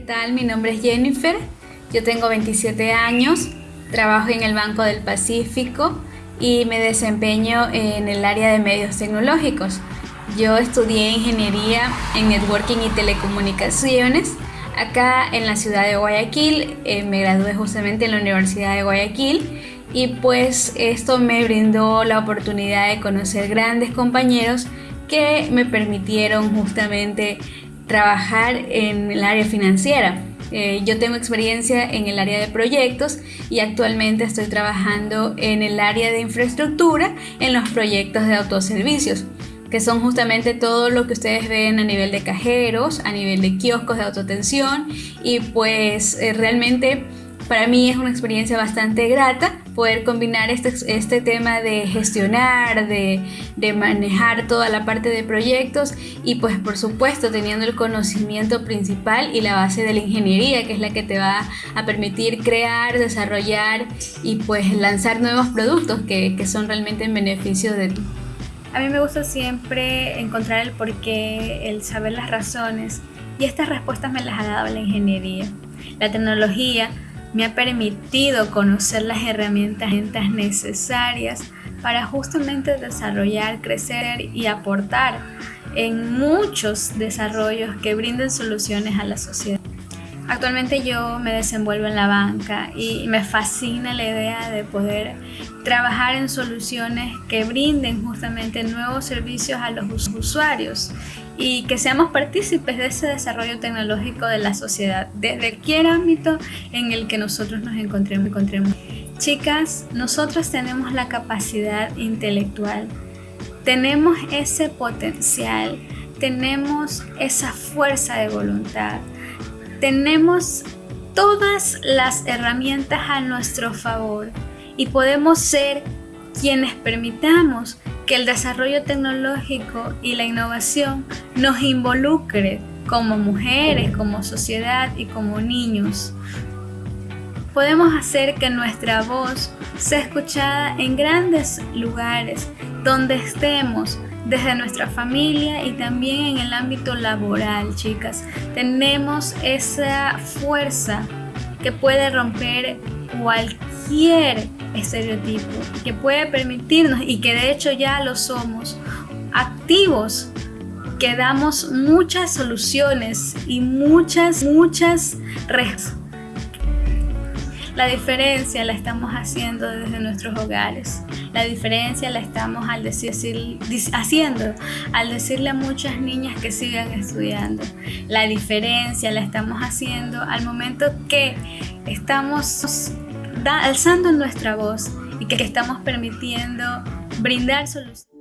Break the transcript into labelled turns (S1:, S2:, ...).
S1: tal? Mi nombre es Jennifer, yo tengo 27 años, trabajo en el Banco del Pacífico y me desempeño en el área de medios tecnológicos. Yo estudié ingeniería en networking y telecomunicaciones acá en la ciudad de Guayaquil, eh, me gradué justamente en la Universidad de Guayaquil y pues esto me brindó la oportunidad de conocer grandes compañeros que me permitieron justamente trabajar en el área financiera. Eh, yo tengo experiencia en el área de proyectos y actualmente estoy trabajando en el área de infraestructura en los proyectos de autoservicios que son justamente todo lo que ustedes ven a nivel de cajeros, a nivel de kioscos de autotensión y pues eh, realmente para mí es una experiencia bastante grata poder combinar este, este tema de gestionar, de, de, manejar toda la parte de proyectos y pues por supuesto teniendo el conocimiento principal y la base de la ingeniería que es la que te va a permitir crear, desarrollar y pues lanzar nuevos productos que, que son realmente en beneficio de ti.
S2: A mí me gusta siempre encontrar el porqué, el saber las razones y estas respuestas me las ha dado la ingeniería. La tecnología me ha permitido conocer las herramientas necesarias para justamente desarrollar, crecer y aportar en muchos desarrollos que brinden soluciones a la sociedad. Actualmente yo me desenvuelvo en la banca y me fascina la idea de poder trabajar en soluciones que brinden justamente nuevos servicios a los usuarios y que seamos partícipes de ese desarrollo tecnológico de la sociedad, desde cualquier ámbito en el que nosotros nos encontremos. encontremos. Chicas, nosotros tenemos la capacidad intelectual, tenemos ese potencial, tenemos esa fuerza de voluntad, tenemos todas las herramientas a nuestro favor y podemos ser quienes permitamos que el desarrollo tecnológico y la innovación nos involucre como mujeres, como sociedad y como niños. Podemos hacer que nuestra voz sea escuchada en grandes lugares donde estemos, desde nuestra familia y también en el ámbito laboral, chicas. Tenemos esa fuerza que puede romper cualquier estereotipo, que puede permitirnos, y que de hecho ya lo somos, activos, que damos muchas soluciones y muchas, muchas respuestas la diferencia la estamos haciendo desde nuestros hogares. La diferencia la estamos al decir, haciendo al decirle a muchas niñas que sigan estudiando. La diferencia la estamos haciendo al momento que estamos alzando nuestra voz y que estamos permitiendo brindar soluciones.